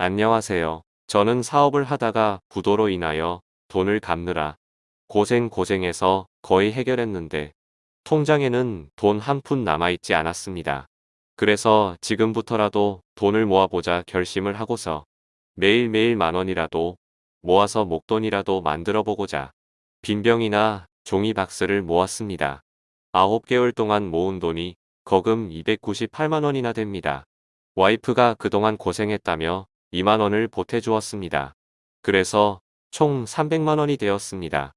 안녕하세요. 저는 사업을 하다가 부도로 인하여 돈을 갚느라 고생 고생해서 거의 해결했는데 통장에는 돈 한 푼 남아있지 않았습니다. 그래서 지금부터라도 돈을 모아보자 결심을 하고서 매일매일 만 원이라도 모아서 목돈이라도 만들어 보고자 빈병이나 종이 박스를 모았습니다. 9개월 동안 모은 돈이 거금 298만 원이나 됩니다. 와이프가 그동안 고생했다며 2만 원을 보태주었습니다. 그래서 총 300만 원이 되었습니다.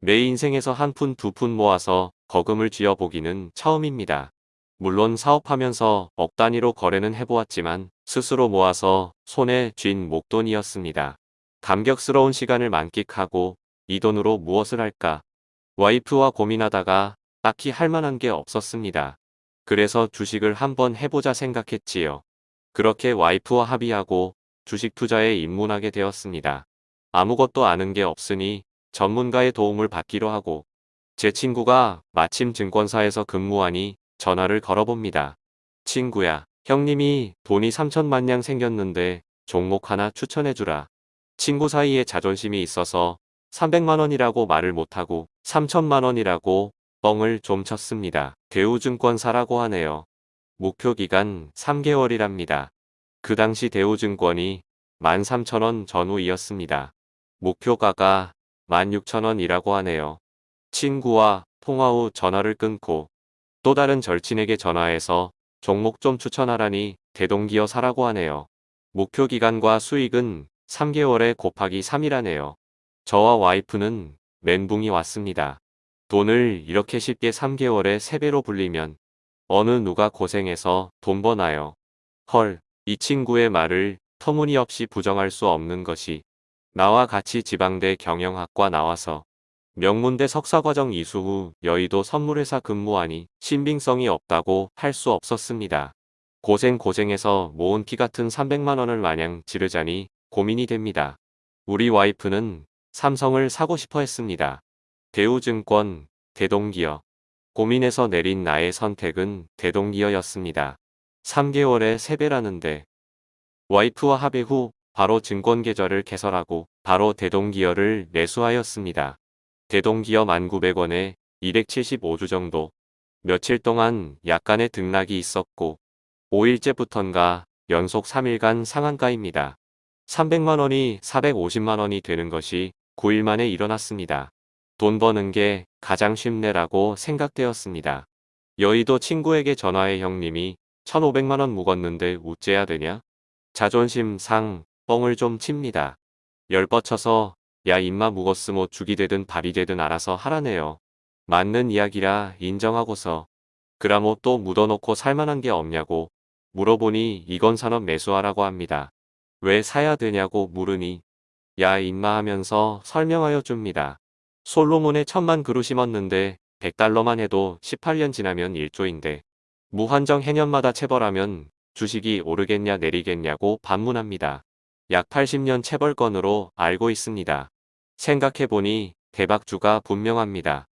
내 인생에서 한 푼 두 푼 모아서 거금을 쥐어보기는 처음입니다. 물론 사업하면서 억 단위로 거래는 해보았지만 스스로 모아서 손에 쥔 목돈이었습니다. 감격스러운 시간을 만끽하고 이 돈으로 무엇을 할까? 와이프와 고민하다가 딱히 할 만한 게 없었습니다. 그래서 주식을 한번 해보자 생각했지요. 그렇게 와이프와 합의하고 주식 투자에 입문하게 되었습니다. 아무것도 아는 게 없으니 전문가의 도움을 받기로 하고 제 친구가 마침 증권사에서 근무하니 전화를 걸어봅니다. 친구야, 형님이 돈이 3천만냥 생겼는데 종목 하나 추천해주라. 친구 사이에 자존심이 있어서 300만원이라고 말을 못하고 3천만원이라고 뻥을 좀 쳤습니다. 대우증권사라고 하네요. 목표 기간 3개월이랍니다. 그 당시 대우증권이 13,000원 전후이었습니다. 목표가가 16,000원이라고 하네요. 친구와 통화 후 전화를 끊고 또 다른 절친에게 전화해서 종목 좀 추천하라니 대동기어 사라고 하네요. 목표 기간과 수익은 3개월에 곱하기 3이라네요. 저와 와이프는 멘붕이 왔습니다. 돈을 이렇게 쉽게 3개월에 3배로 불리면 어느 누가 고생해서 돈 버나요. 헐, 이 친구의 말을 터무니없이 부정할 수 없는 것이 나와 같이 지방대 경영학과 나와서 명문대 석사과정 이수 후 여의도 선물회사 근무하니 신빙성이 없다고 할 수 없었습니다. 고생 고생해서 모은 피 같은 300만원을 마냥 지르자니 고민이 됩니다. 우리 와이프는 삼성을 사고 싶어 했습니다. 대우증권, 대동기업. 고민해서 내린 나의 선택은 대동기업이었습니다. 3개월에 3배라는데 와이프와 합의 후 바로 증권계좌를 개설하고 바로 대동기업을 매수하였습니다. 대동기업 1900원에 275주 정도 며칠 동안 약간의 등락이 있었고 5일째부턴가 연속 3일간 상한가입니다. 300만원이 450만원이 되는 것이 9일 만에 일어났습니다. 돈 버는 게 가장 쉽네라고 생각되었습니다. 여의도 친구에게 전화해 형님이 1500만원 묵었는데 우째야 되냐? 자존심 상 뻥을 좀 칩니다. 열 뻗쳐서 야 임마 묵었으모 죽이 되든 밥이 되든 알아서 하라네요. 맞는 이야기라 인정하고서 그라모 또 묻어놓고 살만한 게 없냐고 물어보니 이건 산업 매수하라고 합니다. 왜 사야 되냐고 물으니 야 임마 하면서 설명하여 줍니다. 솔로몬에 천만 그루 심었는데 100달러만 해도 18년 지나면 1조인데 무한정 해년마다 체벌하면 주식이 오르겠냐 내리겠냐고 반문합니다. 약 80년 체벌 건으로 알고 있습니다. 생각해보니 대박주가 분명합니다.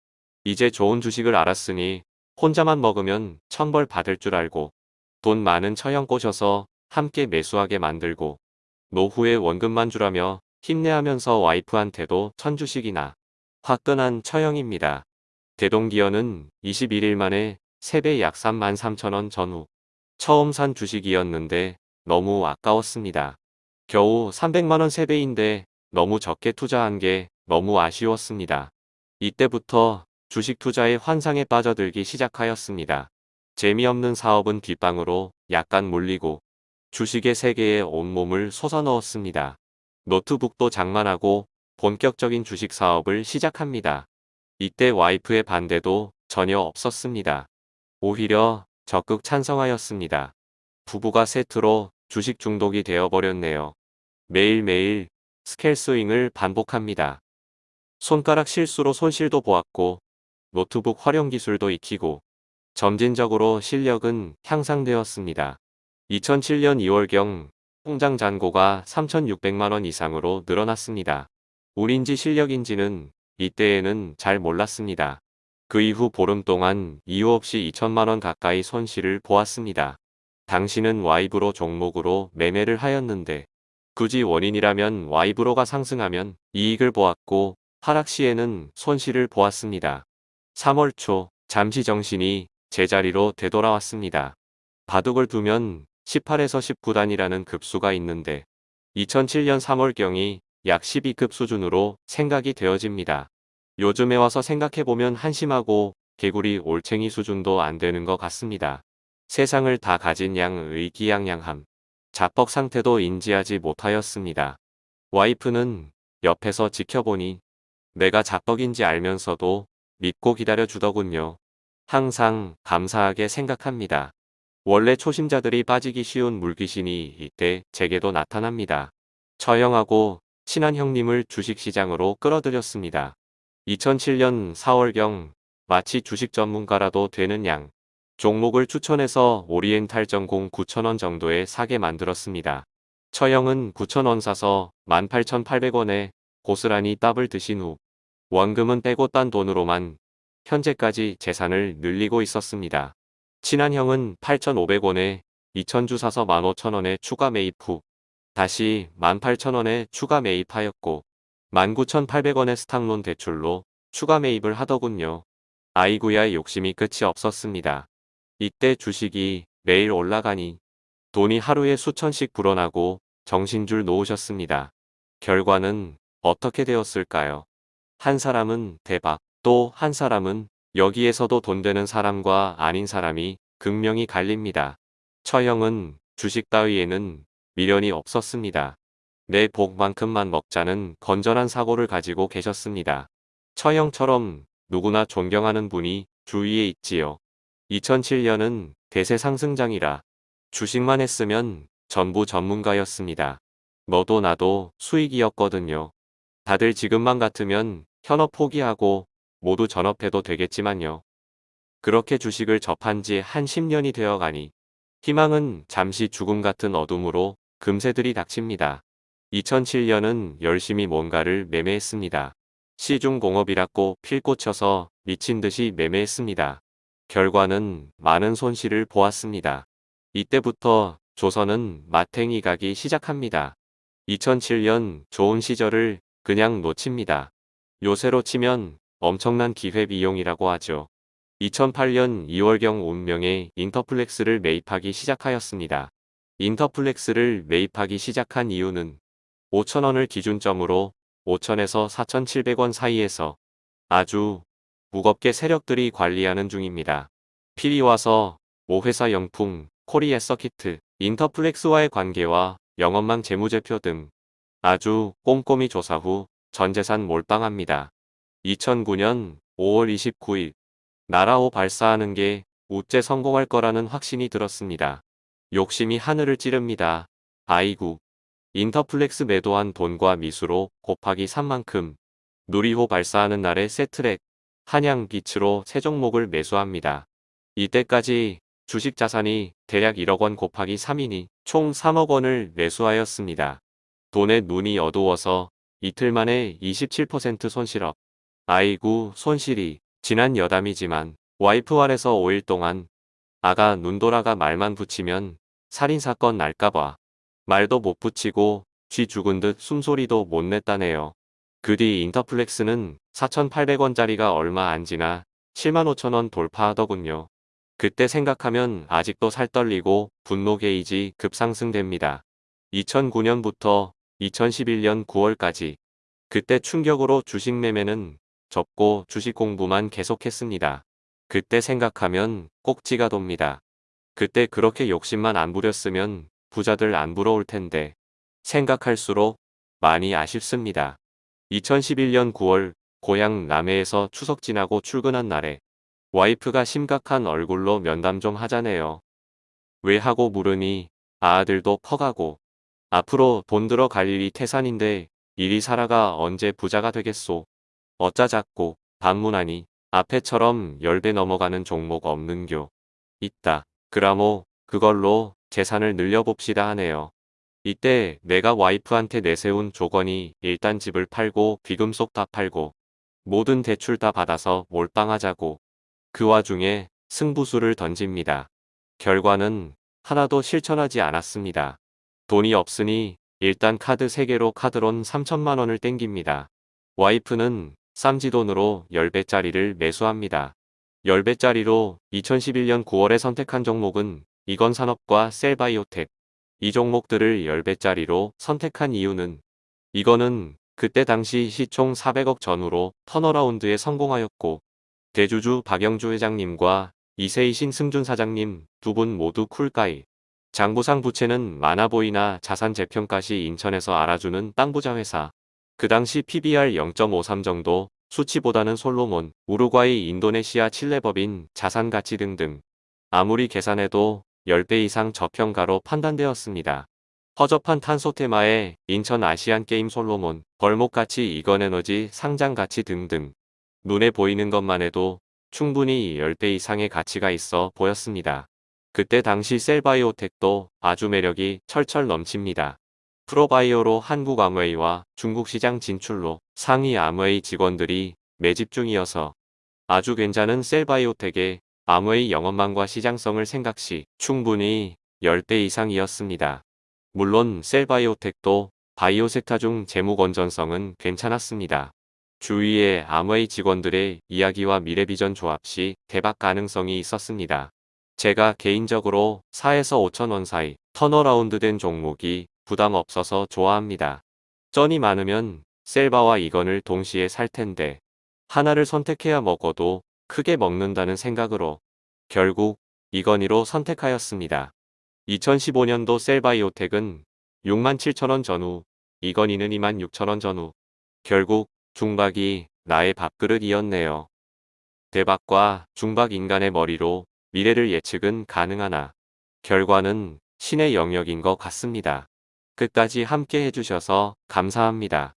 이제 좋은 주식을 알았으니 혼자만 먹으면 천벌 받을 줄 알고 돈 많은 처형 꼬셔서 함께 매수하게 만들고 노후에 원금만 주라며 힘내하면서 와이프한테도 천주식이나 화끈한 처형입니다. 대동기어는 21일 만에 세배 약 3만 3천원 전후 처음 산 주식이었는데 너무 아까웠습니다. 겨우 300만원 세배인데 너무 적게 투자한 게 너무 아쉬웠습니다. 이때부터 주식 투자의 환상에 빠져들기 시작하였습니다. 재미없는 사업은 뒷방으로 약간 몰리고 주식의 세계에 온몸을 솟아넣었습니다. 노트북도 장만하고 본격적인 주식 사업을 시작합니다. 이때 와이프의 반대도 전혀 없었습니다. 오히려 적극 찬성하였습니다. 부부가 세트로 주식 중독이 되어버렸네요. 매일매일 스켈 스윙을 반복합니다. 손가락 실수로 손실도 보았고 노트북 활용 기술도 익히고 점진적으로 실력은 향상되었습니다. 2007년 2월경 통장 잔고가 3,600만원 이상으로 늘어났습니다. 운인지 실력인지는 이때에는 잘 몰랐습니다. 그 이후 보름 동안 이유 없이 2천만원 가까이 손실을 보았습니다. 당신은 와이브로 종목으로 매매를 하였는데 굳이 원인이라면 와이브로가 상승하면 이익을 보았고 하락 시에는 손실을 보았습니다. 3월 초 잠시 정신이 제자리로 되돌아왔습니다. 바둑을 두면 18에서 19단이라는 급수가 있는데 2007년 3월경이 약 12급 수준으로 생각이 되어집니다. 요즘에 와서 생각해보면 한심하고 개구리 올챙이 수준도 안 되는 것 같습니다. 세상을 다 가진 양의 의기양양함. 자뻑 상태도 인지하지 못하였습니다. 와이프는 옆에서 지켜보니 내가 자뻑인지 알면서도 믿고 기다려주더군요. 항상 감사하게 생각합니다. 원래 초심자들이 빠지기 쉬운 물귀신이 이때 제게도 나타납니다. 처형하고 친한 형님을 주식시장으로 끌어들였습니다. 2007년 4월경 마치 주식 전문가라도 되는 양 종목을 추천해서 오리엔탈 전공 9천원 정도에 사게 만들었습니다. 처형은 9천원 사서 18,800원에 고스란히 따블 드신 후 원금은 빼고 딴 돈으로만 현재까지 재산을 늘리고 있었습니다. 친한 형은 8,500원에 2,000주 사서 15,000원에 추가 매입 후 다시 18,000원에 추가 매입하였고 19,800원의 스탁론 대출로 추가 매입을 하더군요. 아이구야 욕심이 끝이 없었습니다. 이때 주식이 매일 올라가니 돈이 하루에 수천씩 불어나고 정신줄 놓으셨습니다. 결과는 어떻게 되었을까요? 한 사람은 대박, 또 한 사람은 여기에서도 돈 되는 사람과 아닌 사람이 극명히 갈립니다. 처형은 주식 따위에는 미련이 없었습니다. 내 복만큼만 먹자는 건전한 사고를 가지고 계셨습니다. 처형처럼 누구나 존경하는 분이 주위에 있지요. 2007년은 대세 상승장이라 주식만 했으면 전부 전문가였습니다. 너도 나도 수익이었거든요. 다들 지금만 같으면 현업 포기하고 모두 전업해도 되겠지만요. 그렇게 주식을 접한 지 한 10년이 되어 가니 희망은 잠시 죽음 같은 어둠으로 금세들이 닥칩니다. 2007년은 열심히 뭔가를 매매했습니다. 시중공업이라고 필꽂혀서 미친 듯이 매매했습니다. 결과는 많은 손실을 보았습니다. 이때부터 조선은 마탱이 가기 시작합니다. 2007년 좋은 시절을 그냥 놓칩니다. 요새로 치면 엄청난 기회비용이라고 하죠. 2008년 2월경 운명의 인터플렉스를 매입하기 시작하였습니다. 인터플렉스를 매입하기 시작한 이유는 5천원을 기준점으로 5천에서 4,700원 사이에서 아주 무겁게 세력들이 관리하는 중입니다. 필이 와서 모회사 영풍, 코리아 서키트, 인터플렉스와의 관계와 영업망 재무제표 등 아주 꼼꼼히 조사 후 전재산 몰빵합니다. 2009년 5월 29일 나라호 발사하는 게 우째 성공할 거라는 확신이 들었습니다. 욕심이 하늘을 찌릅니다. 아이구. 인터플렉스 매도한 돈과 미수로 곱하기 3만큼 누리호 발사하는 날에 세트랙 한양 빛으로 세 종목을 매수합니다. 이때까지 주식 자산이 대략 1억 원 곱하기 3이니 총 3억 원을 매수하였습니다. 돈에 눈이 어두워서 이틀 만에 27% 손실업. 아이구 손실이 지난 여담이지만 와이프 아래서 5일 동안 아가 눈 돌아가 말만 붙이면 살인사건 날까봐 말도 못 붙이고 쥐 죽은 듯 숨소리도 못 냈다네요. 그 뒤 인터플렉스는 4,800원짜리가 얼마 안 지나 75,000원 돌파하더군요. 그때 생각하면 아직도 살떨리고 분노 게이지 급상승됩니다. 2009년부터 2011년 9월까지 그때 충격으로 주식 매매는 접고 주식 공부만 계속했습니다. 그때 생각하면 꼭지가 돕니다. 그때 그렇게 욕심만 안 부렸으면 부자들 안 부러울 텐데 생각할수록 많이 아쉽습니다. 2011년 9월 고향 남해에서 추석 지나고 출근한 날에 와이프가 심각한 얼굴로 면담 좀 하자네요. 왜 하고 물으니 아들도 퍼가고 앞으로 돈 들어 갈 일이 태산인데 이리 살아가 언제 부자가 되겠소. 어짜잡고 방문하니 앞에처럼 열배 넘어가는 종목 없는교. 있다. 그라모 그걸로 재산을 늘려봅시다 하네요. 이때 내가 와이프한테 내세운 조건이 일단 집을 팔고 귀금속 다 팔고 모든 대출 다 받아서 몰빵하자고 그 와중에 승부수를 던집니다. 결과는 하나도 실천하지 않았습니다. 돈이 없으니 일단 카드 3개로 카드론 3천만 원을 땡깁니다. 와이프는 쌈지돈으로 10배짜리를 매수합니다. 10배짜리로 2011년 9월에 선택한 종목은 이건 산업과 셀바이오텍. 이 종목들을 10배짜리로 선택한 이유는 이거는 그때 당시 시총 400억 전후로 턴어라운드에 성공하였고 대주주 박영주 회장님과 이세이신 승준 사장님 두 분 모두 쿨가이. 장부상 부채는 많아보이나 자산 재평가 시 인천에서 알아주는 땅부자 회사. 그 당시 PBR 0.53 정도 수치보다는 솔로몬, 우루과이, 인도네시아, 칠레 법인, 자산가치 등등. 아무리 계산해도 10배 이상 저평가로 판단되었습니다. 허접한 탄소 테마에 인천 아시안게임 솔로몬, 벌목가치 이건에너지 상장가치 등등. 눈에 보이는 것만 해도 충분히 10배 이상의 가치가 있어 보였습니다. 그때 당시 셀바이오텍도 아주 매력이 철철 넘칩니다. 프로바이오로 한국 아무웨이와 중국 시장 진출로 상위 아무웨이 직원들이 매집 중이어서 아주 괜찮은 셀바이오텍의 아무웨이 영업망과 시장성을 생각시 충분히 10배 이상이었습니다. 물론 셀바이오텍도 바이오 섹터 중 재무 건전성은 괜찮았습니다. 주위의 아무웨이 직원들의 이야기와 미래 비전 조합 시 대박 가능성이 있었습니다. 제가 개인적으로 4에서 5천원 사이 turnaround 된 종목이 부담 없어서 좋아합니다. 쩐이 많으면 셀바와 이건을 동시에 살 텐데 하나를 선택해야 먹어도 크게 먹는다는 생각으로 결국 이건희로 선택하였습니다. 2015년도 셀바이오텍은 67,000원 전후, 이건희는 26,000원 전후. 결국 중박이 나의 밥그릇이었네요. 대박과 중박 인간의 머리로 미래를 예측은 가능하나 결과는 신의 영역인 것 같습니다. 끝까지 함께 해주셔서 감사합니다.